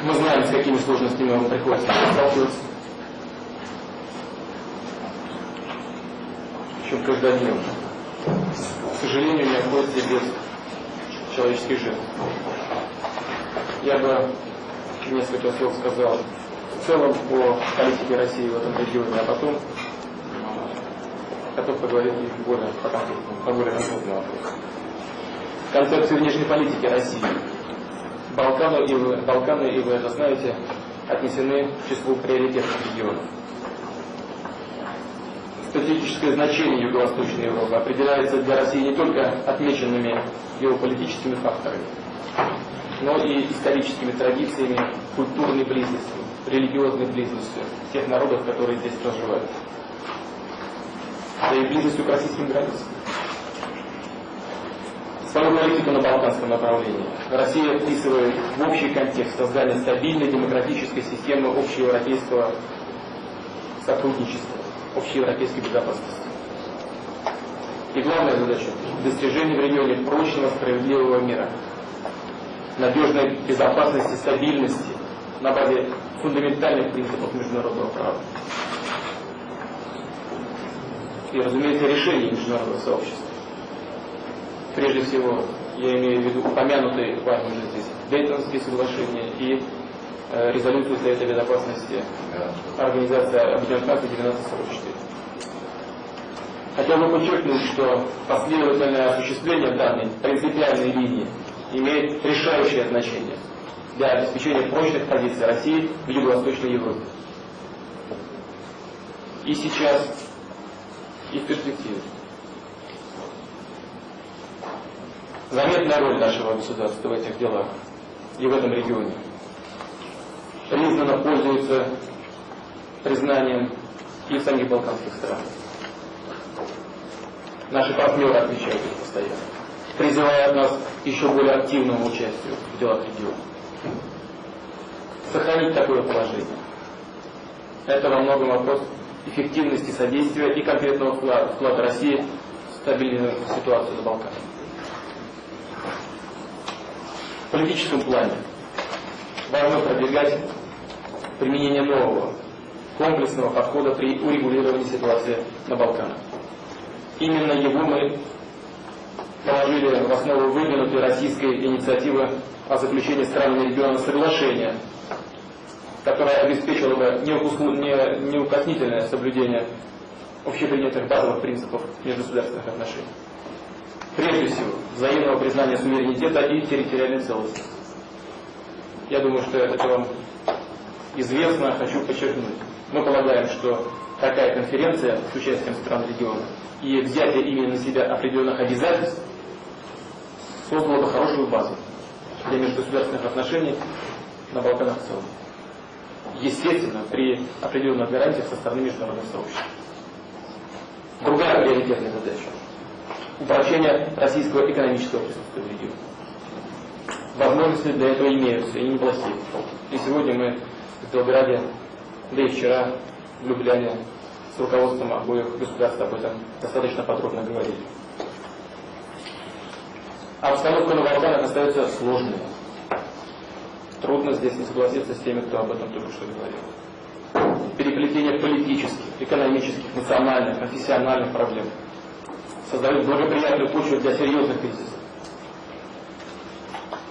Мы знаем, с какими сложностями вам приходится сталкиваться. Причем каждодневно. К сожалению, не обходится без человеческой жизни. Я бы несколько слов сказал в целом по политике России в этом регионе, а потом готов поговорить более по, по более конкретному вопросу. Концепция внешней политики России. Балканы, и Балканы, и вы это знаете, отнесены к числу приоритетных регионов. Стратегическое значение Юго-Восточной Европы определяется для России не только отмеченными геополитическими факторами, но и историческими традициями, культурной близостью, религиозной близостью тех народов, которые здесь проживают да и близостью к российским границам. Свою политику на балканском направлении Россия вписывает в общий контекст создания стабильной демократической системы общеевропейского сотрудничества, общеевропейской безопасности. И главная задача – достижение в регионе прочного, справедливого мира, надежной безопасности, стабильности на базе фундаментальных принципов международного права и, разумеется, решений международного сообщества. Прежде всего, я имею в виду упомянутые вами уже здесь Дейтонские соглашения и э, резолюцию Совета Безопасности Организации Объединенных Наций 1944. Хотел бы подчеркнуть, что последовательное осуществление данной принципиальной линии имеет решающее значение для обеспечения прочных позиций России в Юго-Восточной Европе. И сейчас и в перспективе. Заметная роль нашего государства в этих делах и в этом регионе. Признанно пользуется признанием и самих балканских странах. Наши партнеры отмечают это постоянно, призывая нас еще более активному участию в делах региона. Сохранить такое положение. Это во многом вопрос эффективности содействия и конкретного вклада, вклада России в стабильную ситуацию на Балканах. В политическом плане важно продвигать применение нового комплексного подхода при урегулировании ситуации на Балканах. Именно его мы положили в основу выдвинутой российской инициативы о заключении странами региона соглашения которая обеспечила бы неукоснительное соблюдение общепринятых базовых принципов межгосударственных отношений. Прежде всего, взаимного признания суверенитета и территориальной целостности. Я думаю, что это вам известно, хочу подчеркнуть. Мы полагаем, что такая конференция с участием стран региона и взятие ими на себя определенных обязательств создала бы хорошую базу для межгосударственных отношений на Балканах в целом естественно, при определенных гарантиях со стороны международных сообществ. Другая приоритетная задача – упрочение российского экономического присутствия в. Возможности для этого имеются, и неплохие. И сегодня мы в Белграде, да и вчера в Любляне с руководством обоих государств об этом достаточно подробно говорили. Обстановка на Балканах остается сложной. Трудно здесь не согласиться с теми, кто об этом только что говорил. Переплетение политических, экономических, национальных, профессиональных проблем создают благоприятную почву для серьезных кризисов.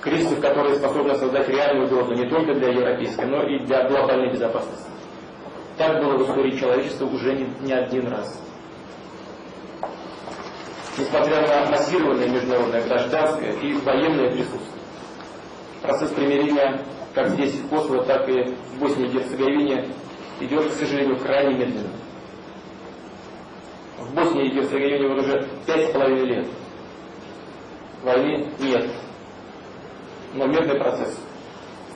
Кризисов, которые способны создать реальную угрозу не только для европейской, но и для глобальной безопасности. Так было в истории человечества уже не, не один раз. Несмотря на массированное международное гражданское и военное присутствие, Процесс примирения как здесь в Косово, так и в Боснии и Герцеговине идет, к сожалению, крайне медленно. В Боснии и Герцеговине вот уже пять с половиной лет. Войны нет. Но мирный процесс,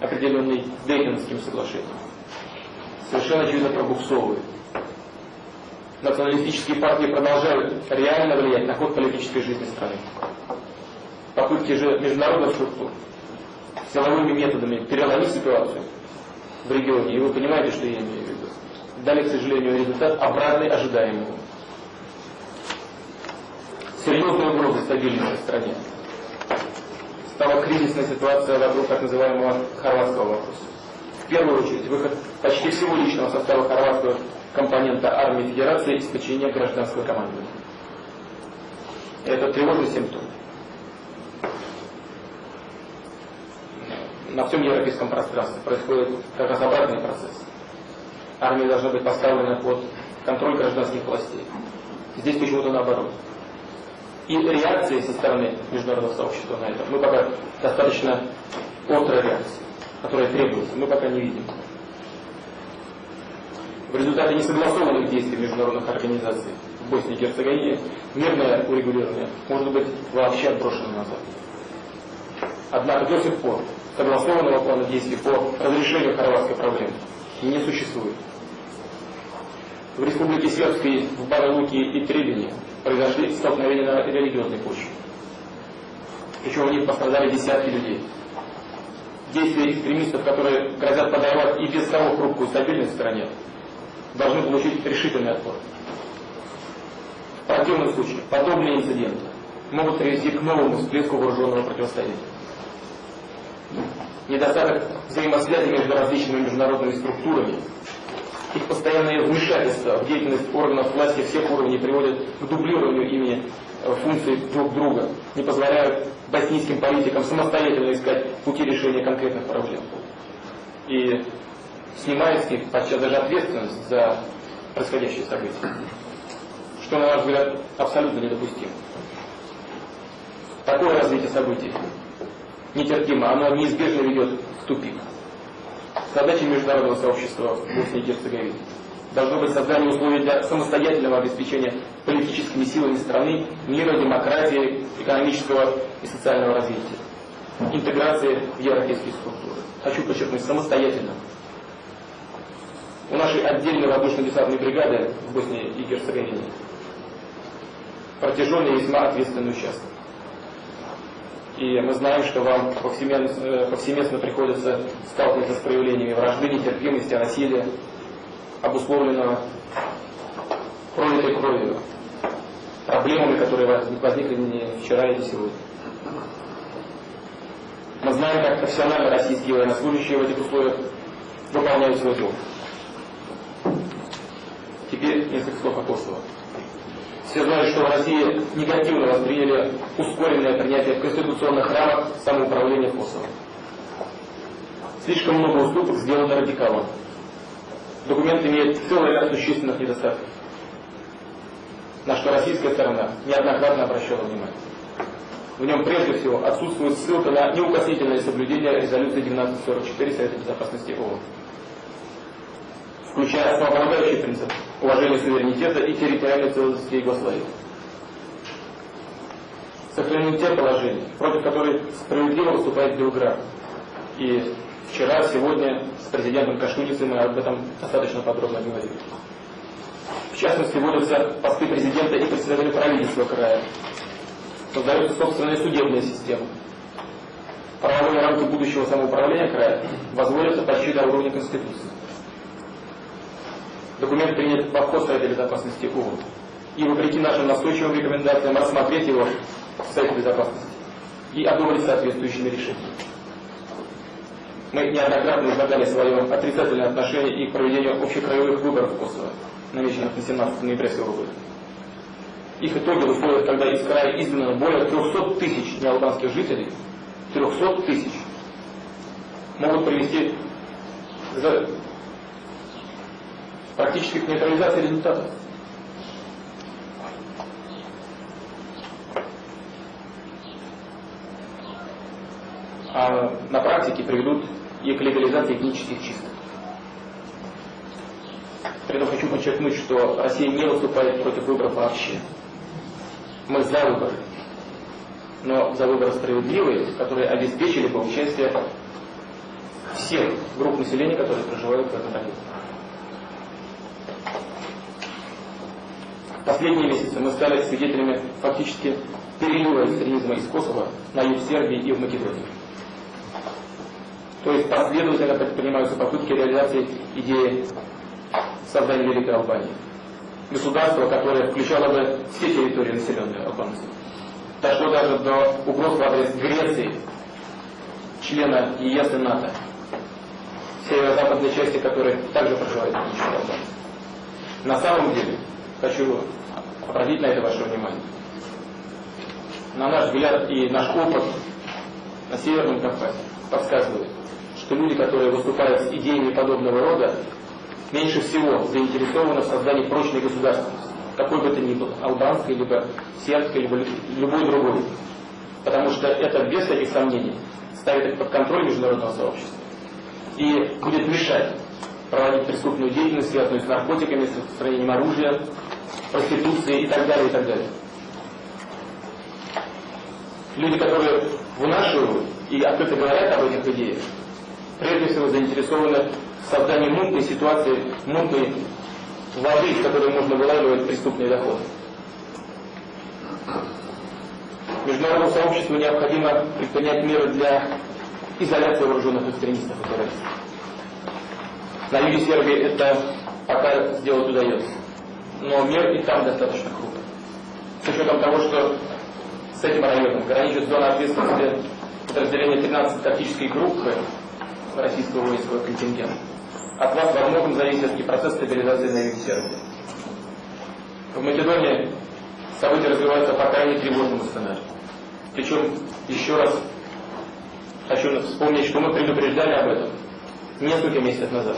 определенный Дейтонским соглашением, совершенно очевидно пробуксовывает. Националистические партии продолжают реально влиять на ход политической жизни страны. Попытки же международных структур силовыми методами переломить ситуацию в регионе, и вы понимаете, что я имею в виду, дали, к сожалению, результат обратный ожидаемому. Серьезная угроза стабильности в стране стала кризисная ситуация вокруг так называемого хорватского вопроса. В первую очередь, выход почти всего личного состава хорватского компонента армии Федерации из подчинения гражданского командования. Это тревожный симптом. На всем европейском пространстве происходит как раз обратный процесс. Армия должна быть поставлена под контроль гражданских властей. Здесь почему-то наоборот. И реакции со стороны международного сообщества на это мы пока достаточно острая реакция, которая требуется, мы пока не видим. В результате несогласованных действий международных организаций в Боснии и Герцеговине мирное урегулирование может быть вообще отброшено назад. Однако до сих пор согласованного плана действий по разрешению хорватской проблемы не существует. В Республике Сербской, в Баралуке и Требине произошли столкновения на религиозной почве. Причем в них пострадали десятки людей. Действия экстремистов, которые грозят подорвать и без того хрупкую стабильность в стране, должны получить решительный отпор. В противном случае подобные инциденты могут привести к новому всплеску вооруженного противостояния. Недостаток взаимосвязи между различными международными структурами, их постоянное вмешательство в деятельность органов власти всех уровней приводит к дублированию ими э, функций друг друга, не позволяют боснийским политикам самостоятельно искать пути решения конкретных проблем. И снимает с них подчас даже ответственность за происходящие события. Что, на наш взгляд, абсолютно недопустимо. Такое развитие событий нетерпимо, оно неизбежно ведет в тупик. Задача международного сообщества в Боснии и Герцеговине должно быть создание условий для самостоятельного обеспечения политическими силами страны мира, демократии, экономического и социального развития, интеграции в европейские структуры. Хочу подчеркнуть, самостоятельно. У нашей отдельной воздушно-десантной бригады в Боснии и Герцеговине протяженный весьма ответственный участок. И мы знаем, что вам повсеместно, э, повсеместно приходится сталкиваться с проявлениями вражды, нетерпимости, насилия, обусловленного пролитой кровью, проблемами, которые возникли не вчера и не сегодня. Мы знаем, как профессионально российские военнослужащие в этих условиях выполняют свой долг. Теперь несколько слов о Kosovo. Все знают, что в России негативно восприняли ускоренное принятие в конституционных рамок самоуправления Косово. Слишком много уступок сделано радикалам. Документ имеет целый ряд существенных недостатков, на что российская сторона неоднократно обращала внимание. В нем прежде всего отсутствует ссылка на неукоснительное соблюдение резолюции 1944 Совета Безопасности ООН включая основополагающий принцип уважения суверенитета и территориальной целостности Югославии. Сохранены те положения, против которых справедливо выступает Белград. И вчера, сегодня с президентом Кашуницей мы об этом достаточно подробно говорили. В частности, вводятся посты президента и председателя правительства края. Создается собственная судебная система. Правовые рамки будущего самоуправления края возводятся почти до уровня Конституции. Документ принят под ход Совета Безопасности ООН. И вопреки нашим настойчивым рекомендациям рассмотреть его в Совете Безопасности и одобрить соответствующими решениями. Мы неоднократно излагали свое отрицательное отношение и к проведению общекраевых выборов в Косово, намеченных на 17 ноября сего года. Их итоги в условиях, когда из края изгнано более 300 тысяч неалбанских жителей, 300 тысяч, могут привести практически к нейтрализации результатов. А на практике приведут и к легализации этнических чисток. При этом хочу подчеркнуть, что Россия не выступает против выборов вообще. Мы за выборы. Но за выборы справедливые, которые обеспечили бы участие всех групп населения, которые проживают в этом районе. Последние месяцы мы стали свидетелями фактически перелива экстремизма из Косово на юг Сербии и в Македонии. То есть последовательно предпринимаются попытки реализации идеи создания Великой Албании. Государство, которое включало бы все территории, населенные албанцами. Дошло даже до угроз в адрес Греции члена ЕС и НАТО, северо-западной части которой также проживает этнические албанцы. На самом деле, хочу обратить на это ваше внимание. На наш взгляд и наш опыт на Северном Кавказе подсказывает, что люди, которые выступают с идеями подобного рода, меньше всего заинтересованы в создании прочной государственности, какой бы то ни было, албанской, либо сербской, либо любой другой. Потому что это, без всяких сомнений, ставит их под контроль международного сообщества и будет мешать проводить преступную деятельность, связанную с наркотиками, с распространением оружия, проституцией и так далее, и так далее. Люди, которые вынашивают и открыто говорят об этих идеях, прежде всего заинтересованы в создании мутной ситуации, мутной воды, из которой можно вылавливать преступные доходы. Международному сообществу необходимо предпринять меры для изоляции вооруженных экстремистов и террористов. На юге Сербии это пока сделать удается. Но мир и там достаточно крупный. С учетом того, что с этим районом граничит зона ответственности подразделения 13 тактической группы российского воинского контингента. От вас во многом зависит и процесс стабилизации на юге Сербии. В Македонии события развиваются по крайне тревожному сценарию. Причем, еще раз хочу вспомнить, что мы предупреждали об этом несколько месяцев назад.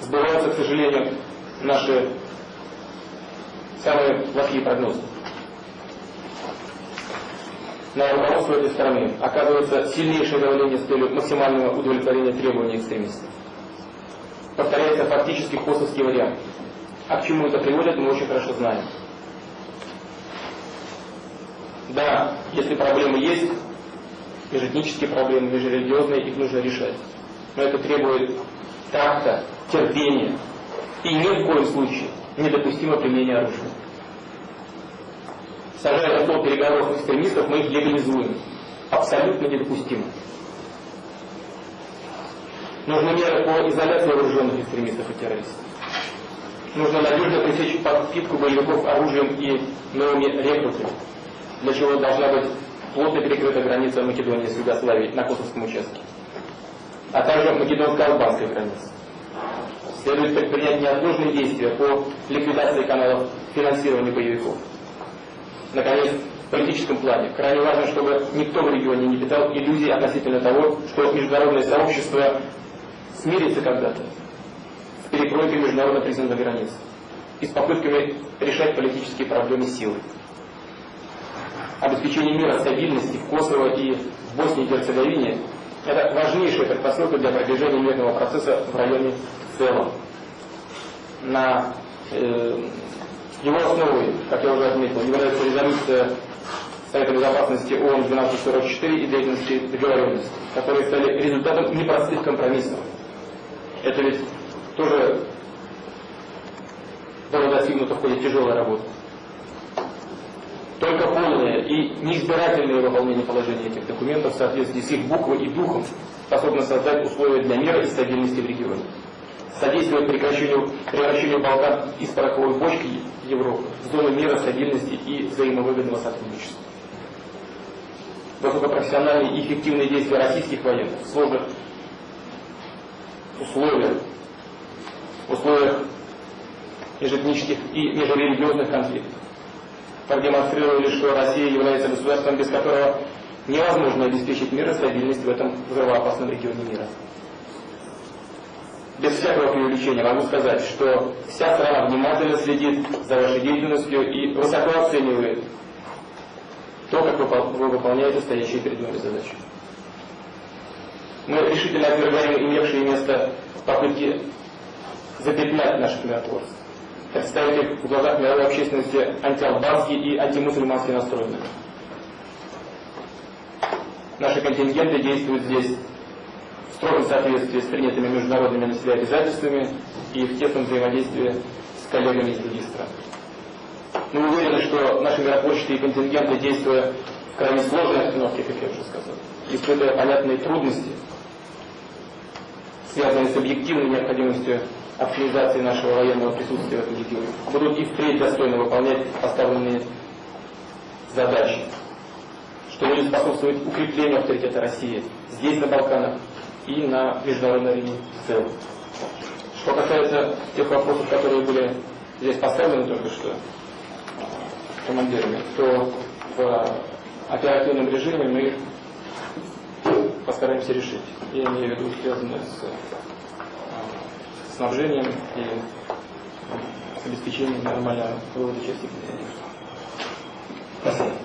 Сбываются, к сожалению, наши самые плохие прогнозы. На руководство этой страны оказывается сильнейшее давление с целью максимального удовлетворения требований экстремистов. Повторяется фактически косовский вариант. А к чему это приводит, мы очень хорошо знаем. Да, если проблемы есть, межэтнические проблемы, межрелигиозные, их нужно решать. Но это требует такта, терпения и ни в коем случае недопустимо применение оружия. Сажая стол переговоров экстремистов, мы их легализуем. Абсолютно недопустимо. Нужны меры по изоляции вооруженных экстремистов и террористов. Нужно надежно пресечь подпитку боевиков оружием и новыми рекрутами, для чего должна быть плотно перекрыта граница Македонии с Югославией на Косовском участке, а также македонско-албанской границы. Следует предпринять неотложные действия по ликвидации каналов финансирования боевиков. Наконец, в политическом плане крайне важно, чтобы никто в регионе не питал иллюзий относительно того, что международное сообщество смирится когда-то с перекройкой международно признанных границ и с попытками решать политические проблемы силой обеспечение мира, стабильности в Косово и в Боснии и Герцеговине – это важнейшая предпосылка для продвижения мирного процесса в районе в целом. На э, его основой, как я уже отметил, является резолюция Совета Безопасности ООН 1244 и деятельности договоренности, которые стали результатом непростых компромиссов. Это ведь тоже было достигнуто в ходе тяжелой работы. Только полное и неизбирательное выполнение положений этих документов в соответствии с их буквой и духом способно создать условия для мира и стабильности в регионе. Содействовать прекращению, превращению Балкан из пороховой бочки Европы в зону мира, стабильности и взаимовыгодного сотрудничества. Высокопрофессиональные и эффективные действия российских военных в сложных условиях, условиях межэтнических и межрелигиозных конфликтов продемонстрировали, что Россия является государством, без которого невозможно обеспечить мир и стабильность в этом взрывоопасном регионе мира. Без всякого преувеличения могу сказать, что вся страна внимательно следит за вашей деятельностью и высоко оценивает то, как вы выполняете стоящие перед вами задачи. Мы решительно отвергаем имевшие место попытки запятнать наших миротворцев представить их в глазах мировой общественности антиалбанские и антимусульманские настроенные. Наши контингенты действуют здесь в строгом соответствии с принятыми международными на себя обязательствами и в тесном взаимодействии с коллегами из других стран. Мы уверены, что наши миротворческие контингенты, действуя в крайне сложной обстановке, как я уже сказал, испытывая понятные трудности, связанные с объективной необходимостью оптимизации нашего военного присутствия в этом регионе, будут и впредь достойно выполнять поставленные задачи, что будет способствовать укреплению авторитета России здесь, на Балканах, и на международной арене в целом. Что касается тех вопросов, которые были здесь поставлены только что командирами, то в оперативном режиме мы постараемся решить. Я имею в виду связанное с снабжением и обеспечением нормального вывода части. Спасибо.